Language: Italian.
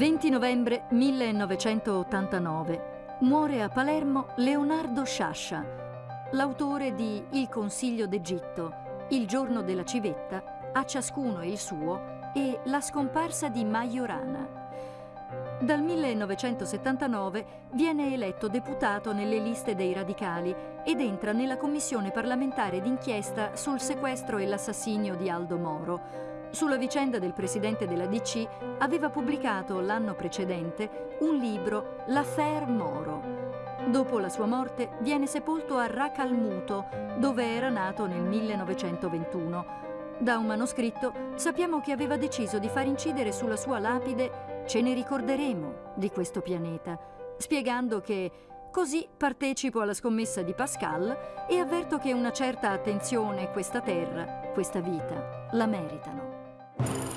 20 novembre 1989. Muore a Palermo Leonardo Sciascia, l'autore di Il Consiglio d'Egitto, Il giorno della civetta, A ciascuno il suo e La scomparsa di Majorana. Dal 1979 viene eletto deputato nelle liste dei radicali ed entra nella commissione parlamentare d'inchiesta sul sequestro e l'assassinio di Aldo Moro. Sulla vicenda del presidente della DC aveva pubblicato l'anno precedente un libro, L'affaire Moro. Dopo la sua morte viene sepolto a Racalmuto, dove era nato nel 1921. Da un manoscritto sappiamo che aveva deciso di far incidere sulla sua lapide Ce ne ricorderemo di questo pianeta, spiegando che così partecipo alla scommessa di Pascal e avverto che una certa attenzione questa terra, questa vita, la meritano. you